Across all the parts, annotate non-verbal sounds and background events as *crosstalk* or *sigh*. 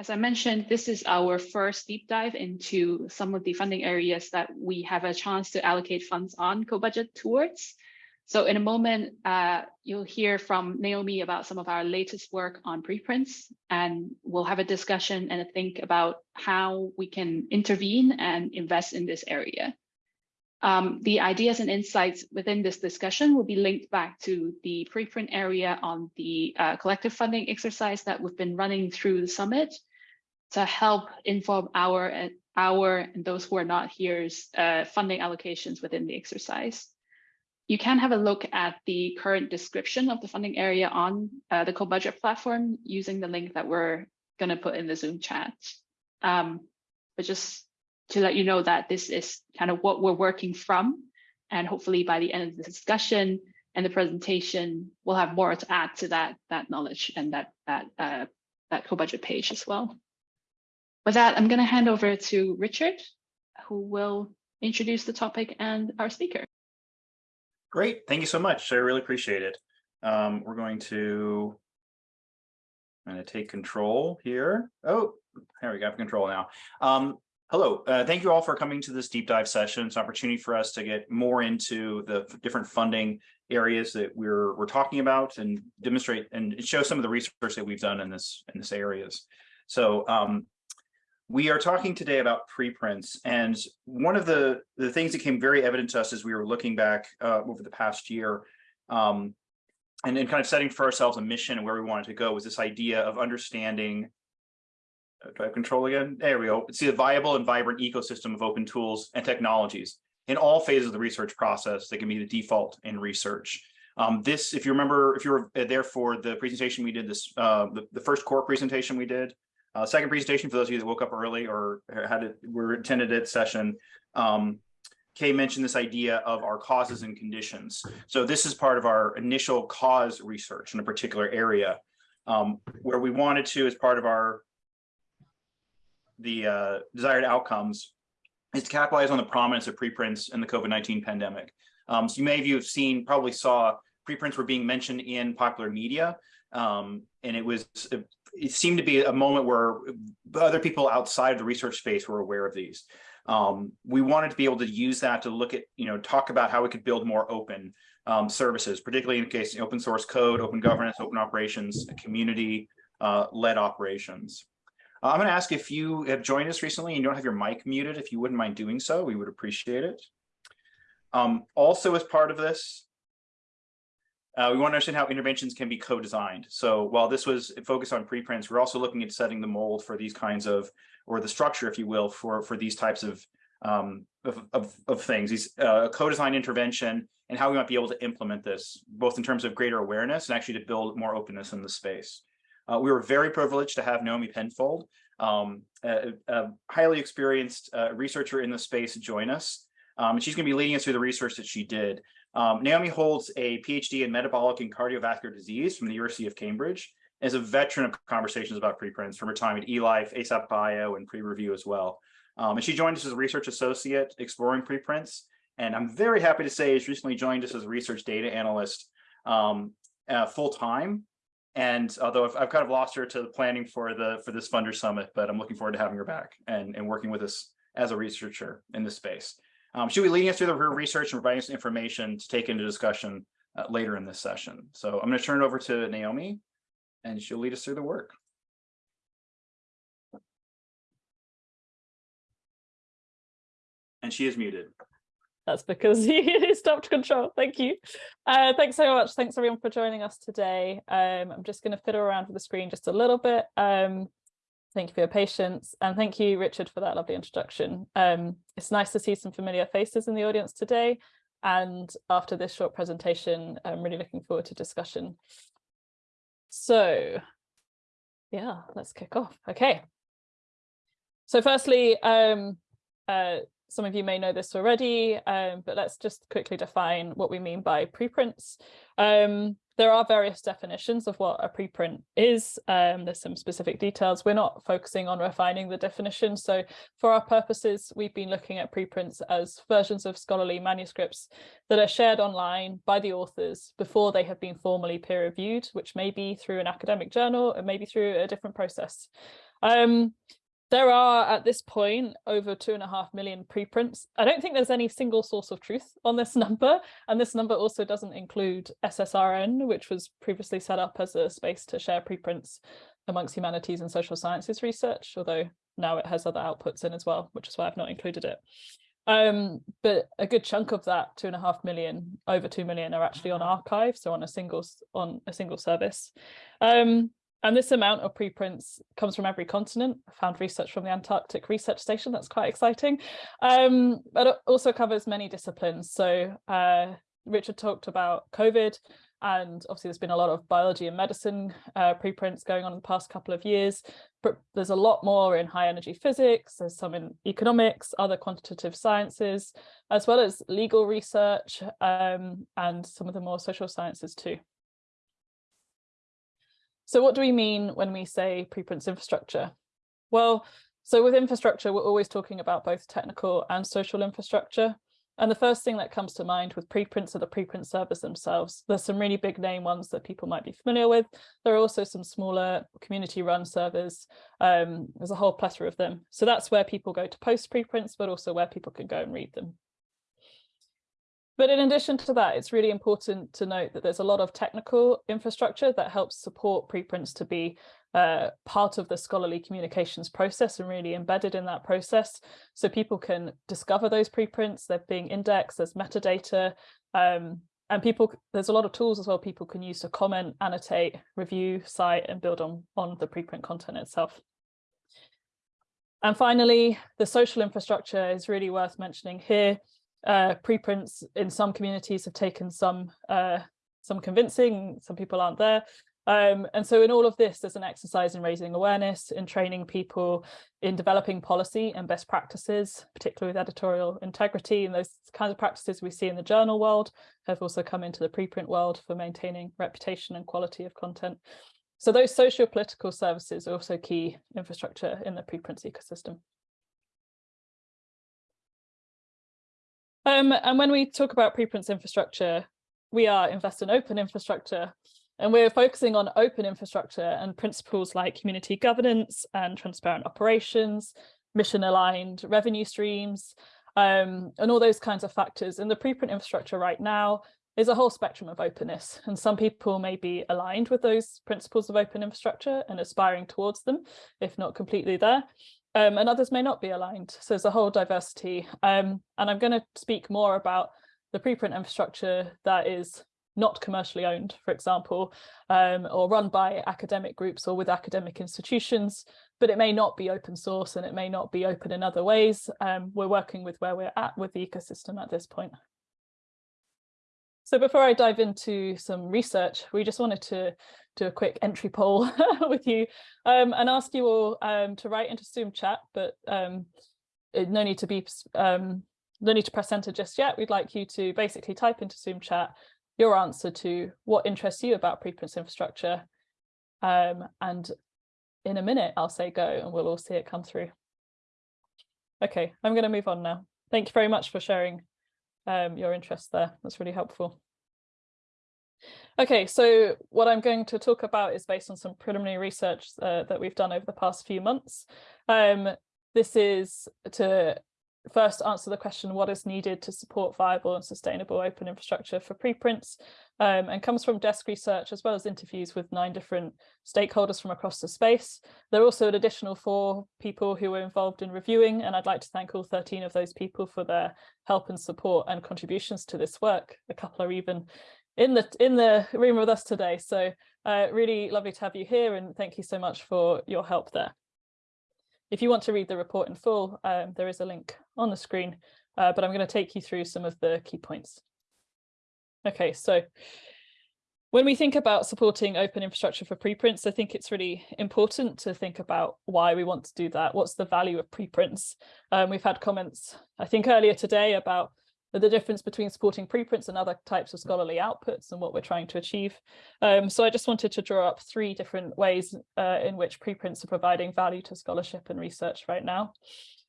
as I mentioned, this is our first deep dive into some of the funding areas that we have a chance to allocate funds on co-budget towards. So in a moment, uh, you'll hear from Naomi about some of our latest work on preprints, and we'll have a discussion and a think about how we can intervene and invest in this area. Um, the ideas and insights within this discussion will be linked back to the preprint area on the uh, collective funding exercise that we've been running through the summit, to help inform our our and those who are not here's uh, funding allocations within the exercise. You can have a look at the current description of the funding area on uh, the co-budget platform using the link that we're going to put in the Zoom chat. Um, but just to let you know that this is kind of what we're working from. And hopefully by the end of the discussion and the presentation, we'll have more to add to that, that knowledge and that, that, uh, that co-budget page as well. With that, I'm going to hand over to Richard, who will introduce the topic and our speaker. Great. Thank you so much. I really appreciate it. Um, we're going to I'm going to take control here. Oh, there we go, control now. Um, hello, uh, thank you all for coming to this deep dive session. It's an opportunity for us to get more into the different funding areas that we're we're talking about and demonstrate and show some of the research that we've done in this in this areas. So um, we are talking today about preprints, and one of the, the things that came very evident to us as we were looking back uh, over the past year, um, and then kind of setting for ourselves a mission and where we wanted to go was this idea of understanding, uh, do I have control again? There we go. It's a viable and vibrant ecosystem of open tools and technologies in all phases of the research process that can be the default in research. Um, this, if you remember, if you were there for the presentation we did this, uh, the, the first core presentation we did, uh, second presentation for those of you that woke up early or had it, were attended at session. Um, Kay mentioned this idea of our causes and conditions. So this is part of our initial cause research in a particular area um, where we wanted to, as part of our the uh, desired outcomes, is to capitalize on the prominence of preprints in the COVID-19 pandemic. Um, so you may have seen, probably saw preprints were being mentioned in popular media, um, and it was it seemed to be a moment where other people outside of the research space were aware of these. Um, we wanted to be able to use that to look at, you know, talk about how we could build more open um, services, particularly in case open source code, open governance, open operations, community uh, led operations. Uh, I'm going to ask if you have joined us recently and you don't have your mic muted, if you wouldn't mind doing so, we would appreciate it. Um, also, as part of this, uh, we want to understand how interventions can be co-designed. So while this was focused on preprints, we're also looking at setting the mold for these kinds of, or the structure, if you will, for, for these types of, um, of, of, of, things, these uh, co-design intervention and how we might be able to implement this, both in terms of greater awareness and actually to build more openness in the space. Uh, we were very privileged to have Naomi Penfold, um, a, a, highly experienced uh, researcher in the space, join us. Um, and she's going to be leading us through the research that she did. Um, Naomi holds a PhD in metabolic and cardiovascular disease from the University of Cambridge, and is a veteran of conversations about preprints from her time at eLife, ASAPbio, and PREreview as well. Um, and she joined us as a research associate exploring preprints. And I'm very happy to say she's recently joined us as a research data analyst um, uh, full time. And although I've, I've, kind of lost her to the planning for the for this funder summit, but I'm looking forward to having her back and, and working with us as a researcher in this space. Um, she'll be leading us through the research and providing us information to take into discussion uh, later in this session. So I'm going to turn it over to Naomi and she'll lead us through the work. And she is muted. That's because *laughs* he stopped control. Thank you. Uh, thanks so much. Thanks everyone for joining us today. Um, I'm just going to fiddle around with the screen just a little bit. Um, Thank you for your patience and thank you, Richard, for that lovely introduction. Um, it's nice to see some familiar faces in the audience today. And after this short presentation, I'm really looking forward to discussion. So yeah, let's kick off. Okay. So firstly, um, uh, some of you may know this already, um, but let's just quickly define what we mean by preprints. Um, there are various definitions of what a preprint is. Um, there's some specific details. We're not focusing on refining the definition. So for our purposes, we've been looking at preprints as versions of scholarly manuscripts that are shared online by the authors before they have been formally peer reviewed, which may be through an academic journal or maybe through a different process. Um, there are at this point over two and a half million preprints. I don't think there's any single source of truth on this *laughs* number. And this number also doesn't include SSRN, which was previously set up as a space to share preprints amongst humanities and social sciences research, although now it has other outputs in as well, which is why I've not included it. Um, but a good chunk of that two and a half million, over two million are actually on arXiv, so on a single on a single service. Um, and this amount of preprints comes from every continent. I found research from the Antarctic Research Station, that's quite exciting. Um, but it also covers many disciplines. So uh, Richard talked about COVID, and obviously there's been a lot of biology and medicine uh, preprints going on in the past couple of years, but there's a lot more in high energy physics, there's some in economics, other quantitative sciences, as well as legal research um, and some of the more social sciences too. So what do we mean when we say preprints infrastructure? Well, so with infrastructure, we're always talking about both technical and social infrastructure. And the first thing that comes to mind with preprints are the preprint servers themselves. There's some really big name ones that people might be familiar with. There are also some smaller community run servers. Um, there's a whole plethora of them. So that's where people go to post preprints, but also where people can go and read them. But in addition to that, it's really important to note that there's a lot of technical infrastructure that helps support preprints to be uh, part of the scholarly communications process and really embedded in that process. So people can discover those preprints, they're being indexed, there's metadata, um, and people, there's a lot of tools as well people can use to comment, annotate, review, cite, and build on, on the preprint content itself. And finally, the social infrastructure is really worth mentioning here uh, preprints in some communities have taken some uh, some convincing, some people aren't there. Um, and so in all of this, there's an exercise in raising awareness, in training people, in developing policy and best practices, particularly with editorial integrity and those kinds of practices we see in the journal world have also come into the preprint world for maintaining reputation and quality of content. So those socio-political services are also key infrastructure in the preprints ecosystem. Um, and when we talk about preprints infrastructure, we are invest in open infrastructure and we're focusing on open infrastructure and principles like community governance and transparent operations, mission aligned revenue streams, um, and all those kinds of factors. And the preprint infrastructure right now is a whole spectrum of openness. And some people may be aligned with those principles of open infrastructure and aspiring towards them, if not completely there um, and others may not be aligned. So there's a whole diversity. Um, and I'm going to speak more about the preprint infrastructure that is not commercially owned, for example, um, or run by academic groups or with academic institutions, but it may not be open source and it may not be open in other ways. Um, we're working with where we're at with the ecosystem at this point. So before I dive into some research, we just wanted to do a quick entry poll *laughs* with you um, and ask you all um, to write into Zoom chat, but um, no need to be um, no need to press enter just yet. We'd like you to basically type into Zoom chat your answer to what interests you about preprints infrastructure. Um, and in a minute, I'll say go and we'll all see it come through. Okay, I'm going to move on now. Thank you very much for sharing um, your interest there. That's really helpful. Okay, so what I'm going to talk about is based on some preliminary research uh, that we've done over the past few months. Um, this is to first answer the question, what is needed to support viable and sustainable open infrastructure for preprints, um, and comes from desk research as well as interviews with nine different stakeholders from across the space. There are also an additional four people who were involved in reviewing, and I'd like to thank all 13 of those people for their help and support and contributions to this work. A couple are even in the in the room with us today. So uh, really lovely to have you here and thank you so much for your help there. If you want to read the report in full, um, there is a link on the screen, uh, but I'm going to take you through some of the key points. Okay, so when we think about supporting open infrastructure for preprints, I think it's really important to think about why we want to do that. What's the value of preprints? Um, we've had comments, I think earlier today about the difference between supporting preprints and other types of scholarly outputs and what we're trying to achieve. Um, so I just wanted to draw up three different ways uh, in which preprints are providing value to scholarship and research right now.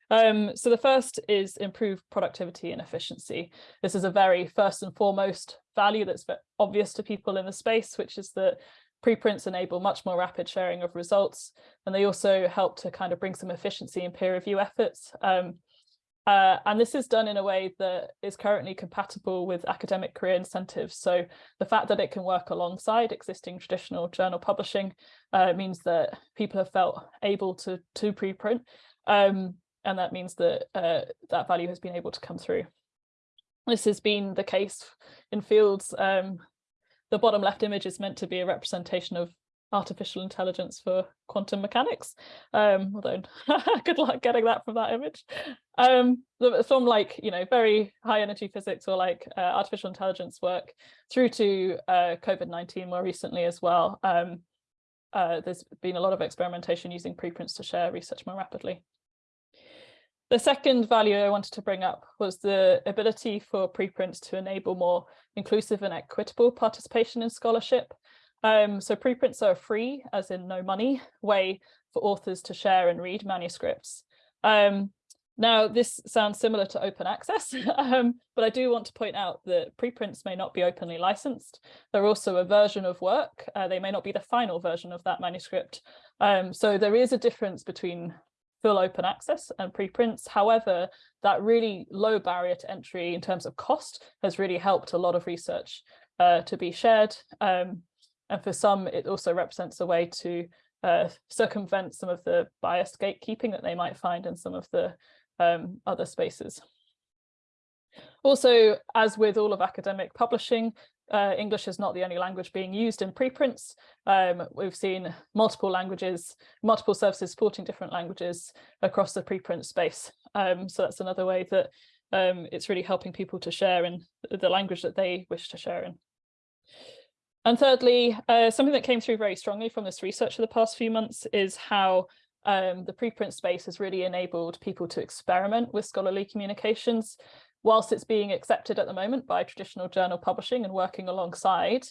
Um, so the first is improved productivity and efficiency. This is a very first and foremost value that's obvious to people in the space, which is that preprints enable much more rapid sharing of results, and they also help to kind of bring some efficiency in peer review efforts. Um, uh, and this is done in a way that is currently compatible with academic career incentives. So the fact that it can work alongside existing traditional journal publishing uh, means that people have felt able to, to preprint. Um, and that means that uh, that value has been able to come through. This has been the case in fields. Um, the bottom left image is meant to be a representation of artificial intelligence for quantum mechanics. Um although *laughs* good luck getting that from that image. Um from like you know very high energy physics or like uh, artificial intelligence work through to uh, covid-19 more recently as well. Um uh, there's been a lot of experimentation using preprints to share research more rapidly. The second value I wanted to bring up was the ability for preprints to enable more inclusive and equitable participation in scholarship. Um, so preprints are a free, as in no money, way for authors to share and read manuscripts. Um, now, this sounds similar to open access, *laughs* um, but I do want to point out that preprints may not be openly licensed. They're also a version of work. Uh, they may not be the final version of that manuscript. Um, so there is a difference between full open access and preprints. However, that really low barrier to entry in terms of cost has really helped a lot of research uh, to be shared. Um, and for some, it also represents a way to uh, circumvent some of the biased gatekeeping that they might find in some of the um, other spaces. Also, as with all of academic publishing, uh, English is not the only language being used in preprints. Um, we've seen multiple languages, multiple services supporting different languages across the preprint space. Um, so that's another way that um, it's really helping people to share in the language that they wish to share in. And thirdly, uh, something that came through very strongly from this research for the past few months is how um, the preprint space has really enabled people to experiment with scholarly communications. Whilst it's being accepted at the moment by traditional journal publishing and working alongside,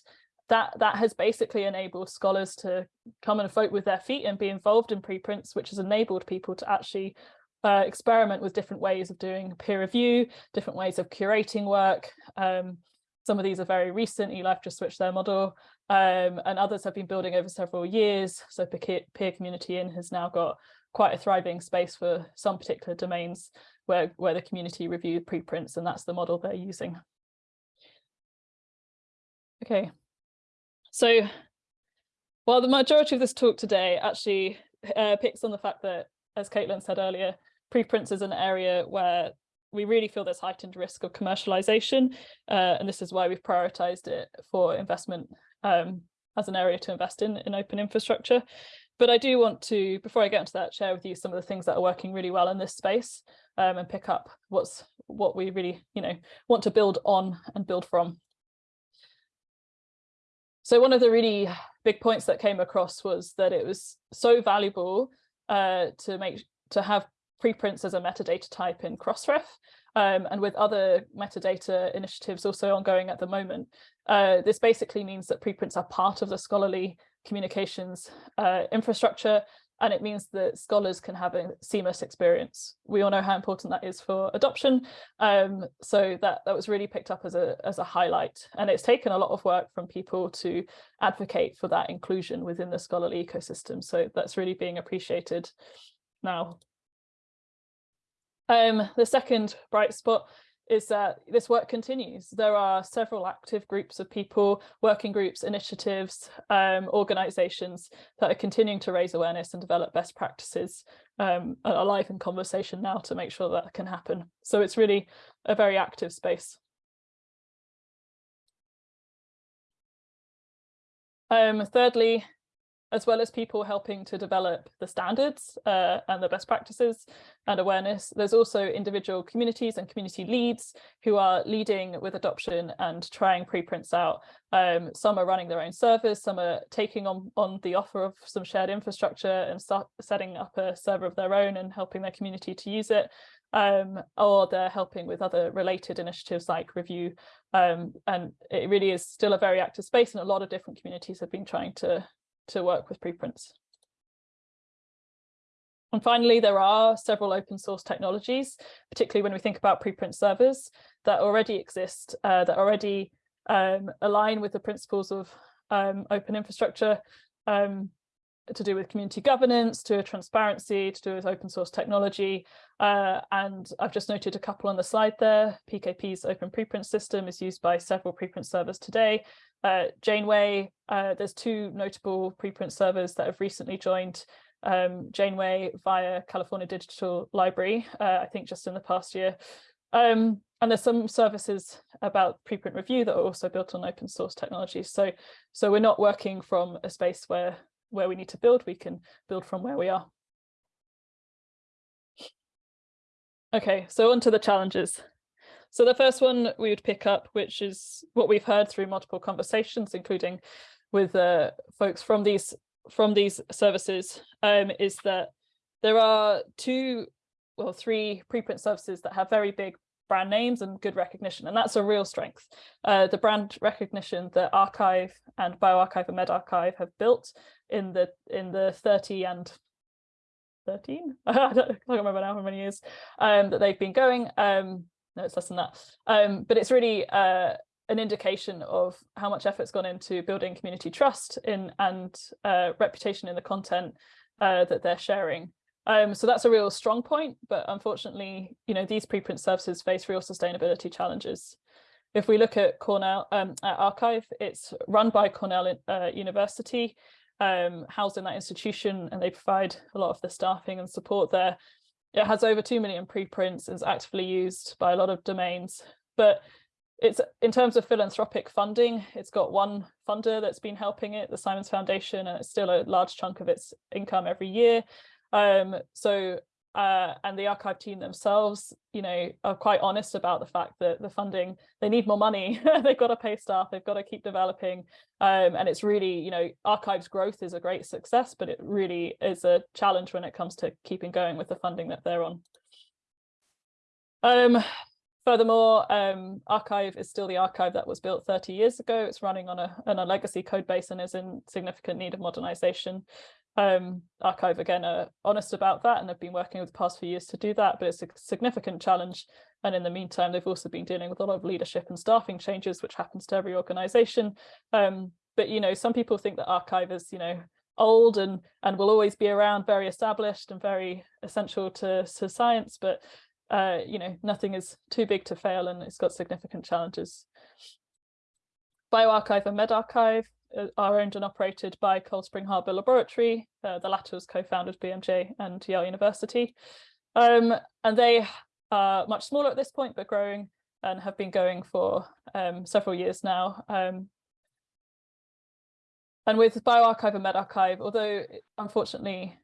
that, that has basically enabled scholars to come and vote with their feet and be involved in preprints, which has enabled people to actually uh, experiment with different ways of doing peer review, different ways of curating work, um, some of these are very recent, eLife just switched their model, um, and others have been building over several years. So peer, peer community in has now got quite a thriving space for some particular domains where, where the community review preprints, and that's the model they're using. Okay, so while the majority of this talk today actually uh, picks on the fact that, as Caitlin said earlier, preprints is an area where we really feel there's heightened risk of commercialization, uh, and this is why we've prioritized it for investment um, as an area to invest in in open infrastructure. But I do want to, before I get into that, share with you some of the things that are working really well in this space um, and pick up what's what we really, you know, want to build on and build from. So one of the really big points that came across was that it was so valuable uh, to make to have preprints as a metadata type in Crossref, um, and with other metadata initiatives also ongoing at the moment. Uh, this basically means that preprints are part of the scholarly communications uh, infrastructure, and it means that scholars can have a seamless experience. We all know how important that is for adoption, um, so that, that was really picked up as a, as a highlight. And it's taken a lot of work from people to advocate for that inclusion within the scholarly ecosystem. So that's really being appreciated now. Um, the second bright spot is that this work continues. There are several active groups of people, working groups, initiatives, um, organisations that are continuing to raise awareness and develop best practices um, are live in conversation now to make sure that can happen. So it's really a very active space. Um, thirdly, as well as people helping to develop the standards uh, and the best practices and awareness. There's also individual communities and community leads who are leading with adoption and trying preprints out. Um, some are running their own servers, some are taking on, on the offer of some shared infrastructure and setting up a server of their own and helping their community to use it. Um, or they're helping with other related initiatives like review. Um, and it really is still a very active space and a lot of different communities have been trying to to work with preprints. And finally, there are several open source technologies, particularly when we think about preprint servers that already exist, uh, that already um, align with the principles of um, open infrastructure um, to do with community governance, to transparency, to do with open source technology. Uh, and I've just noted a couple on the slide there. PKP's open preprint system is used by several preprint servers today. Uh, Janeway, uh, there's two notable preprint servers that have recently joined um, Janeway via California Digital Library, uh, I think just in the past year. Um, and there's some services about preprint review that are also built on open source technologies. So, so we're not working from a space where where we need to build, we can build from where we are. Okay, so on to the challenges. So the first one we would pick up, which is what we've heard through multiple conversations, including with uh, folks from these from these services, um, is that there are two, well, three preprint services that have very big brand names and good recognition, and that's a real strength. Uh, the brand recognition that arXiv and bioRxiv and medRxiv have built in the in the 30 and 13 *laughs* I don't, I don't remember now how many years um, that they've been going um, no it's less than that um, but it's really uh, an indication of how much effort's gone into building community trust in and uh, reputation in the content uh, that they're sharing um, so that's a real strong point, but unfortunately, you know, these preprint services face real sustainability challenges. If we look at Cornell um, at arXiv, it's run by Cornell uh, University, um, housed in that institution, and they provide a lot of the staffing and support there. It has over 2 million preprints, and is actively used by a lot of domains, but it's in terms of philanthropic funding, it's got one funder that's been helping it, the Simons Foundation, and it's still a large chunk of its income every year. Um, so uh, and the arXiv team themselves, you know, are quite honest about the fact that the funding, they need more money, *laughs* they've got to pay staff, they've got to keep developing. Um, and it's really, you know, arXiv's growth is a great success, but it really is a challenge when it comes to keeping going with the funding that they're on. Um, furthermore, um, arXiv is still the archive that was built 30 years ago. It's running on a, on a legacy code base and is in significant need of modernization um, arXiv again are honest about that and have been working over the past few years to do that, but it's a significant challenge. And in the meantime, they've also been dealing with a lot of leadership and staffing changes, which happens to every organization. Um, but, you know, some people think that arXiv is, you know, old and and will always be around, very established and very essential to, to science. But, uh, you know, nothing is too big to fail and it's got significant challenges. bioRxiv and medRxiv uh, are owned and operated by Cold Spring Harbor Laboratory. Uh, the latter was co-founded by BMJ and Yale University. Um, and they are much smaller at this point, but growing and have been going for um, several years now. Um, and with bioRxiv and medRxiv, although unfortunately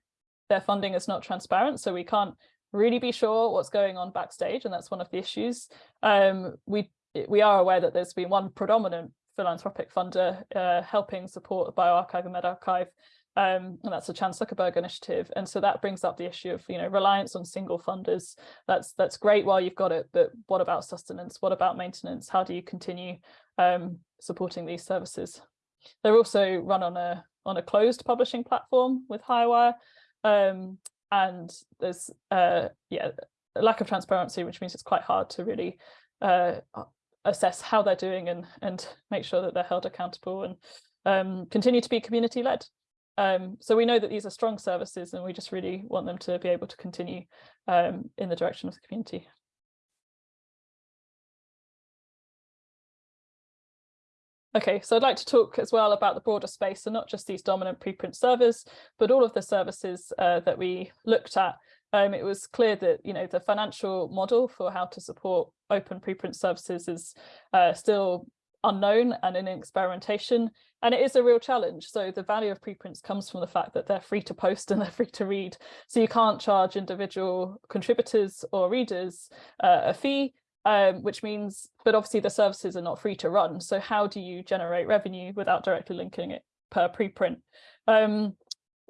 their funding is not transparent, so we can't really be sure what's going on backstage, and that's one of the issues. Um, we we are aware that there's been one predominant philanthropic funder uh, helping support bioRxiv and medRxiv Um, and that's the Chan Zuckerberg initiative. And so that brings up the issue of, you know, reliance on single funders. That's that's great while you've got it, but what about sustenance? What about maintenance? How do you continue um, supporting these services? They're also run on a on a closed publishing platform with HighWire. Um, and there's uh, yeah, a lack of transparency, which means it's quite hard to really uh, assess how they're doing and and make sure that they're held accountable and um, continue to be community led. Um, so we know that these are strong services and we just really want them to be able to continue um, in the direction of the community. Okay, so I'd like to talk as well about the broader space, so not just these dominant preprint servers, but all of the services uh, that we looked at um, it was clear that you know the financial model for how to support open preprint services is uh, still unknown and in experimentation and it is a real challenge. So the value of preprints comes from the fact that they're free to post *laughs* and they're free to read. So you can't charge individual contributors or readers uh, a fee um, which means but obviously the services are not free to run. So how do you generate revenue without directly linking it per preprint? Um,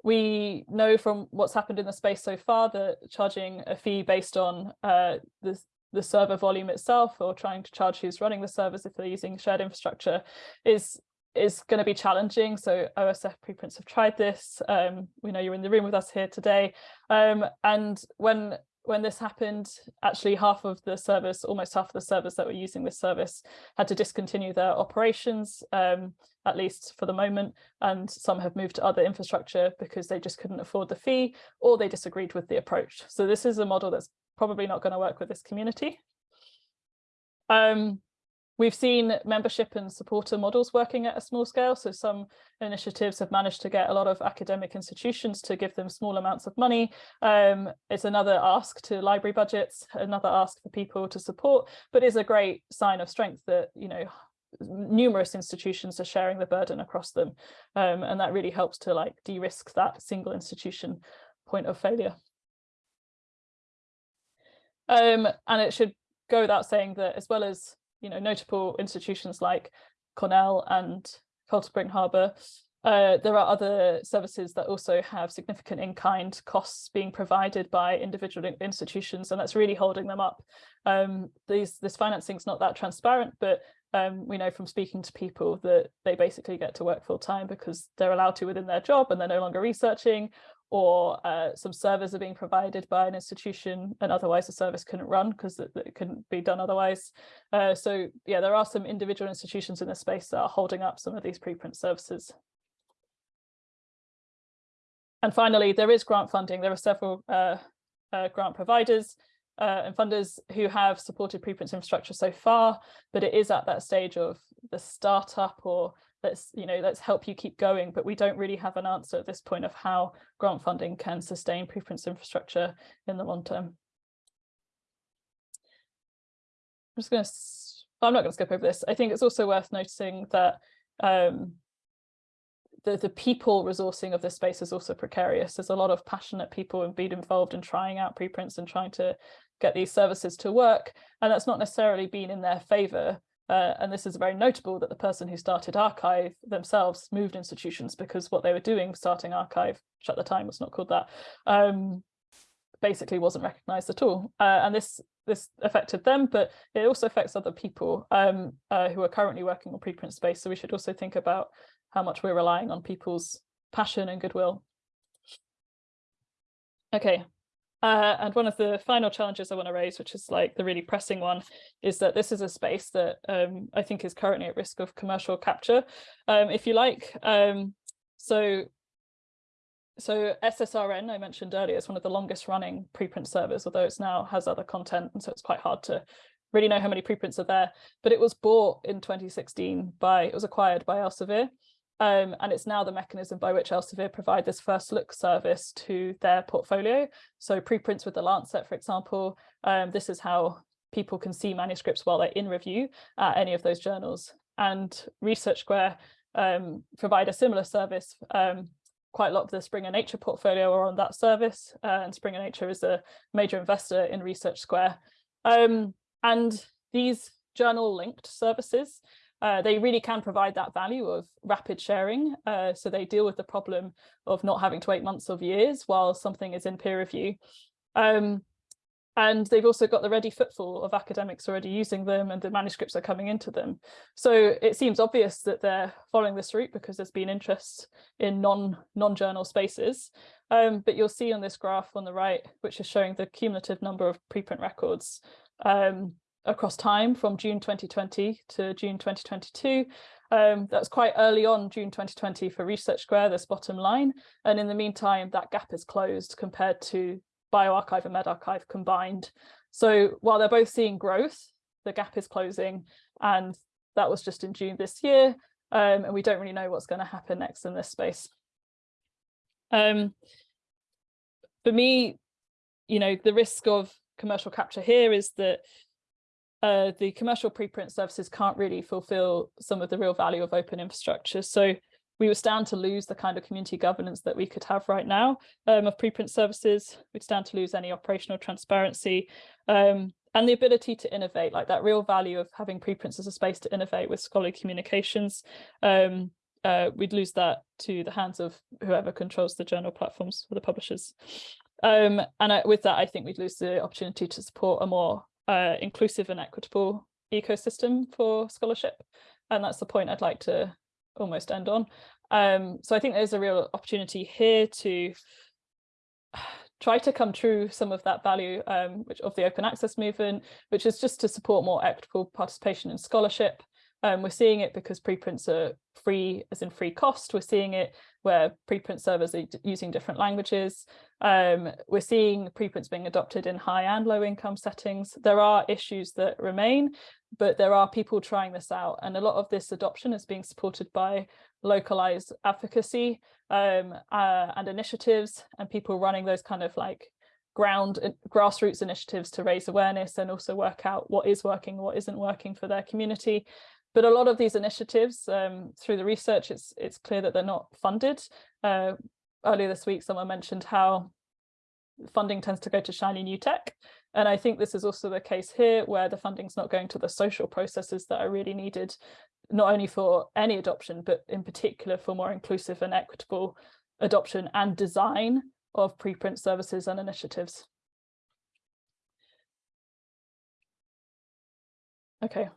we know from what's happened in the space so far that charging a fee based on uh, the, the server volume itself or trying to charge who's running the servers if they're using shared infrastructure is is going to be challenging. So OSF preprints have tried this. Um, we know you're in the room with us here today. Um, and when when this happened, actually half of the service, almost half of the servers that were using this service had to discontinue their operations, um, at least for the moment, and some have moved to other infrastructure because they just couldn't afford the fee or they disagreed with the approach. So this is a model that's probably not going to work with this community. Um, We've seen membership and supporter models working at a small scale. So some initiatives have managed to get a lot of academic institutions to give them small amounts of money. Um, it's another ask to library budgets, another ask for people to support, but is a great sign of strength that, you know, numerous institutions are sharing the burden across them. Um, and that really helps to like de-risk that single institution point of failure. Um, and it should go without saying that as well as you know, notable institutions like Cornell and Cold Spring Harbor. Uh, there are other services that also have significant in-kind costs being provided by individual institutions, and that's really holding them up. Um, these, this financing is not that transparent, but um, we know from speaking to people that they basically get to work full time because they're allowed to within their job and they're no longer researching or uh, some servers are being provided by an institution and otherwise the service couldn't run because it, it, couldn't be done otherwise. Uh, so yeah, there are some individual institutions in the space that are holding up some of these preprint services. And finally, there is grant funding. There are several uh, uh grant providers uh, and funders who have supported preprints infrastructure so far, but it is at that stage of the startup or let's you know let's help you keep going but we don't really have an answer at this point of how grant funding can sustain preprints infrastructure in the long term i'm just going to i'm not going to skip over this i think it's also worth noticing that um, the, the people resourcing of this space is also precarious. There's a lot of passionate people and being involved in trying out preprints and trying to get these services to work. And that's not necessarily been in their favor uh, and this is very notable that the person who started arXiv themselves moved institutions because what they were doing starting arXiv, which at the time was not called that, um, basically wasn't recognized at all. Uh, and this this affected them, but it also affects other people um, uh, who are currently working on preprint space. So we should also think about how much we're relying on people's passion and goodwill. Okay, uh, and one of the final challenges I want to raise, which is like the really pressing one, is that this is a space that um, I think is currently at risk of commercial capture, um, if you like. Um, so, so SSRN, I mentioned earlier, is one of the longest running preprint servers, although it's now has other content, and so it's quite hard to really know how many preprints are there. But it was bought in 2016 by, it was acquired by Elsevier. Um, and it's now the mechanism by which Elsevier provide this first look service to their portfolio. So preprints with the Lancet, for example, um, this is how people can see manuscripts while they're in review at any of those journals. And Research Square um, provide a similar service. Um, quite a lot of the Springer Nature portfolio are on that service, uh, and Springer Nature is a major investor in Research Square. Um, and these journal linked services uh, they really can provide that value of rapid sharing. Uh, so they deal with the problem of not having to wait months of years while something is in peer review. Um, and they've also got the ready footfall of academics already using them and the manuscripts are coming into them. So it seems obvious that they're following this route because there's been interest in non, non-journal spaces. Um, but you'll see on this graph on the right, which is showing the cumulative number of preprint records, um, across time from June 2020 to June 2022. Um, that's quite early on June 2020 for Research Square, this bottom line. And in the meantime, that gap is closed compared to bioRxiv and medRxiv combined. So while they're both seeing growth, the gap is closing and that was just in June this year. Um, and we don't really know what's going to happen next in this space. Um, for me, you know, the risk of commercial capture here is that uh, the commercial preprint services can't really fulfill some of the real value of open infrastructure. So we would stand to lose the kind of community governance that we could have right now um, of preprint services. We'd stand to lose any operational transparency um, and the ability to innovate, like that real value of having preprints as a space to innovate with scholarly communications. Um, uh, we'd lose that to the hands of whoever controls the journal platforms for the publishers. Um, and I, with that, I think we'd lose the opportunity to support a more uh, inclusive and equitable ecosystem for scholarship. And that's the point I'd like to almost end on. Um, so I think there's a real opportunity here to *sighs* try to come true some of that value um, which of the open access movement, which is just to support more equitable participation in scholarship. Um, we're seeing it because preprints are free as in free cost. We're seeing it where preprint servers are using different languages. Um, we're seeing preprints being adopted in high and low income settings. There are issues that remain, but there are people trying this out. And a lot of this adoption is being supported by localized advocacy um, uh, and initiatives and people running those kind of like ground grassroots initiatives to raise awareness and also work out what is working, what isn't working for their community. But a lot of these initiatives, um, through the research, it's it's clear that they're not funded. Uh, earlier this week, someone mentioned how funding tends to go to shiny new tech. And I think this is also the case here, where the funding's not going to the social processes that are really needed not only for any adoption, but in particular for more inclusive and equitable adoption and design of preprint services and initiatives. Okay.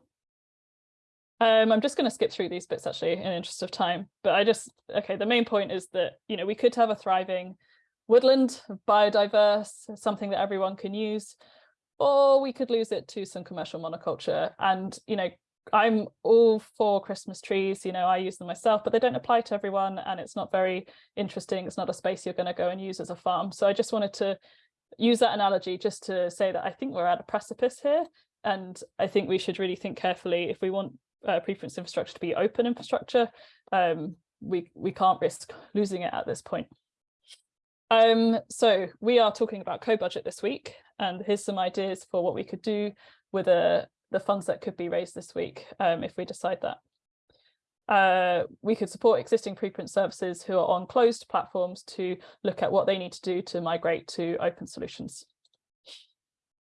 Um, I'm just going to skip through these bits actually in interest of time, but I just, okay, the main point is that, you know, we could have a thriving woodland, biodiverse, something that everyone can use, or we could lose it to some commercial monoculture. And, you know, I'm all for Christmas trees, you know, I use them myself, but they don't apply to everyone and it's not very interesting. It's not a space you're going to go and use as a farm. So I just wanted to use that analogy just to say that I think we're at a precipice here. And I think we should really think carefully if we want uh, preprints infrastructure to be open infrastructure, um, we, we can't risk losing it at this point. Um, so we are talking about co-budget this week, and here's some ideas for what we could do with a the funds that could be raised this week um, if we decide that. Uh, we could support existing preprint services who are on closed platforms to look at what they need to do to migrate to open solutions.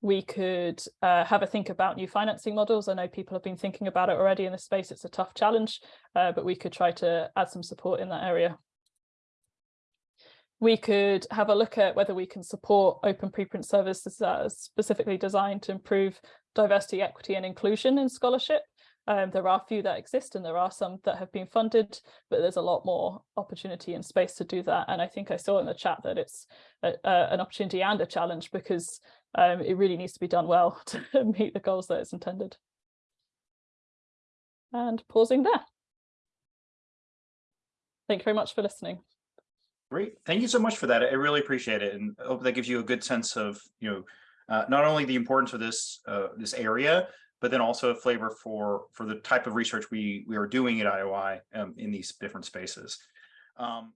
We could uh, have a think about new financing models. I know people have been thinking about it already in this space. It's a tough challenge, uh, but we could try to add some support in that area. We could have a look at whether we can support open preprint services that are specifically designed to improve diversity, equity and inclusion in scholarship. Um, there are a few that exist and there are some that have been funded, but there's a lot more opportunity and space to do that. And I think I saw in the chat that it's a, a, an opportunity and a challenge because um, it really needs to be done well *laughs* to meet the goals that it's intended. And pausing there. Thank you very much for listening. Great. Thank you so much for that. I really appreciate it. And I hope that gives you a good sense of, you know, uh, not only the importance of this uh, this area, but then also a flavor for for the type of research we we are doing at IOI um, in these different spaces. Um,